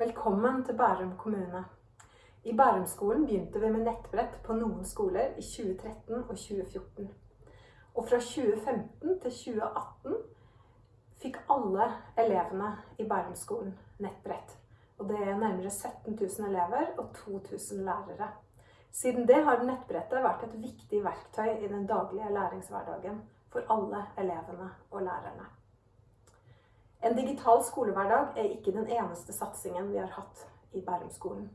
Velkommen til Bærum kommune. I Bærumskolen begynte vi med nettbrett på noen skoler i 2013 og 2014. Og fra 2015 til 2018 fikk alle elevene i Bærumskolen nettbrett. Og det er nærmere 17 000 elever og 2000 lærere. Siden det har nettbrettet vært et viktig verktøy i den daglige læringshverdagen for alle elevene og lærerne. En digital skolehverdag er ikke den eneste satsingen vi har hatt i Bærumskolen.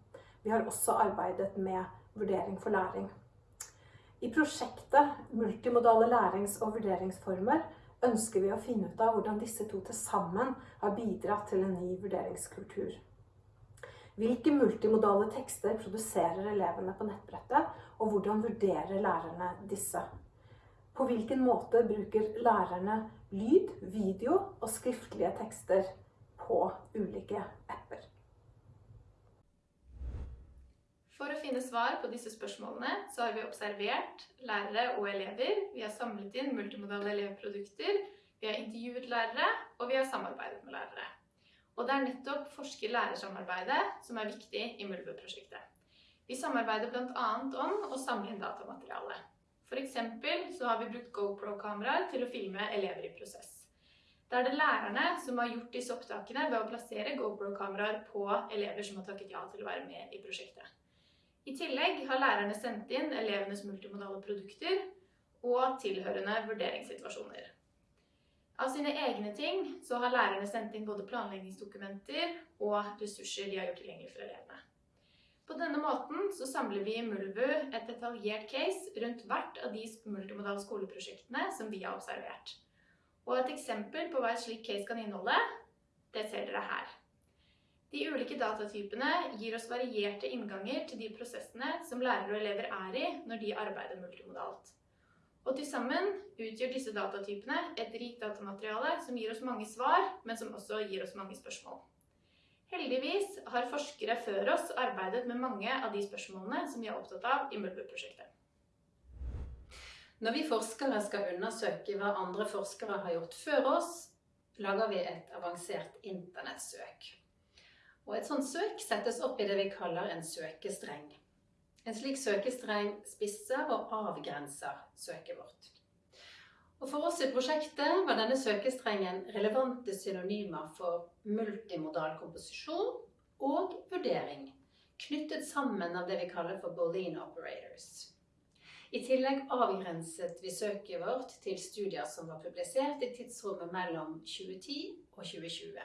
Vi har også arbeidet med vurdering for læring. I prosjektet Multimodale lærings- og vurderingsformer ønsker vi å finne ut av hvordan disse to til sammen har bidratt til en ny vurderingskultur. Hvilke multimodale tekster produserer elevene på nettbrettet, og hvordan vurderer lærerne disse? På hvilken måte bruker lærerne lyd, video og skriftlige tekster på ulike apper? For å finne svar på disse spørsmålene så har vi observert lærere og elever, vi har samlet inn multimodale elevprodukter, vi har intervjuet lærere, og vi har samarbeidet med lærere. Og det er nettopp forsker-lærersamarbeidet som er viktig i Mulve-prosjektet. Vi samarbeider bl.a. om å samle inn datamateriale. For eksempel så har vi brukt GoPro-kameraer til å filme elever i prosess. Da er det lærerne som har gjort disse opptakene ved å plassere GoPro-kameraer på elever som har takket ja til å være med i prosjektet. I tillegg har lærerne sendt inn elevenes multimodale produkter og tilhørende vurderingssituasjoner. Av sine egne ting så har lærerne sendt inn både planleggingsdokumenter og ressurser de har gjort tilgjengelig for elevene. På denne måten så samler vi i Mulvu et detaljert case rundt hvert av de multimodale skoleprosjektene som vi har observert. Og et eksempel på hva et slikt case kan inneholde, det ser dere her. De ulike datatypene gir oss varierte innganger til de prosessene som lærere og elever er i når de arbeider multimodalt. Og til sammen utgjør disse datatypene et rikt datamateriale som gir oss mange svar, men som også gir oss mange spørsmål. Heldigvis har forskere før oss arbeidet med mange av de spørsmålene som vi er opptatt av i Mulbu-prosjektet. Når vi forskere skal undersøke hva andre forskere har gjort før oss, lager vi et avansert internettsøk. Og et sånt søk settes opp i det vi kaller en søkestreng. En slik søkestreng spisser og avgrenser søket vårt. Og for oss i prosjektet var denne søkestrengen relevante synonymer for multimodal komposisjon og vurdering, knyttet sammen av det vi kaller for Boolean operators. I tillegg avgrenset vi søket vårt til studier som var publisert i tidsrommet mellom 2010 og 2020.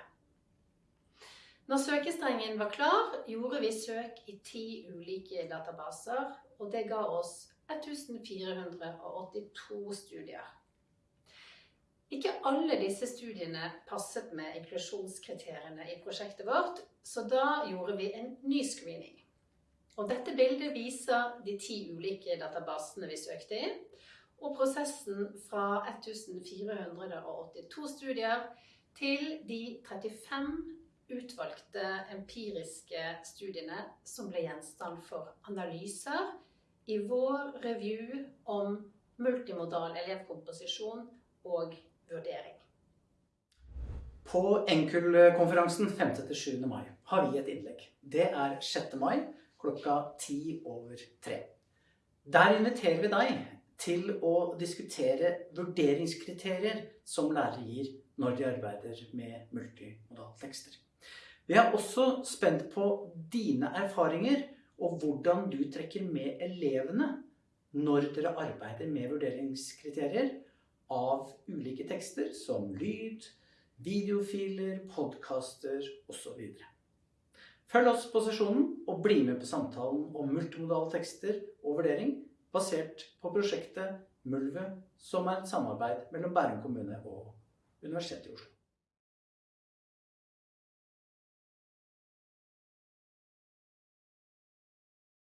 Når søkestrengen var klar, gjorde vi søk i ti ulike databaser, og det ga oss 1482 studier. Ikke alle disse studiene passet med inklusjonskriteriene i prosjektet vårt, så da gjorde vi en ny screening. Og dette bildet viser de ti ulike databasene vi søkte i, og prosessen fra 1482 studier til de 35 utvalgte empiriske studiene som ble gjenstand for analyser i vår review om multimodal elevkomposisjon og vurdering. På Enkel-konferansen 5.-7. mai har vi et innlegg. Det er 6. mai klokka ti over tre. Der inviterer vi deg til å diskutere vurderingskriterier som lærere gir når de arbeider med multimodale tekster. Vi er også spent på dine erfaringer og hvordan du trekker med elevene når dere arbeider med vurderingskriterier av ulike tekster som lyd, videofiler, podkaster osv. Følg oss på sesjonen og bli med på samtalen om multimodale tekster og vurdering basert på prosjektet Mulve, som er et samarbeid mellom Bærum kommune og Universitetet i Oslo.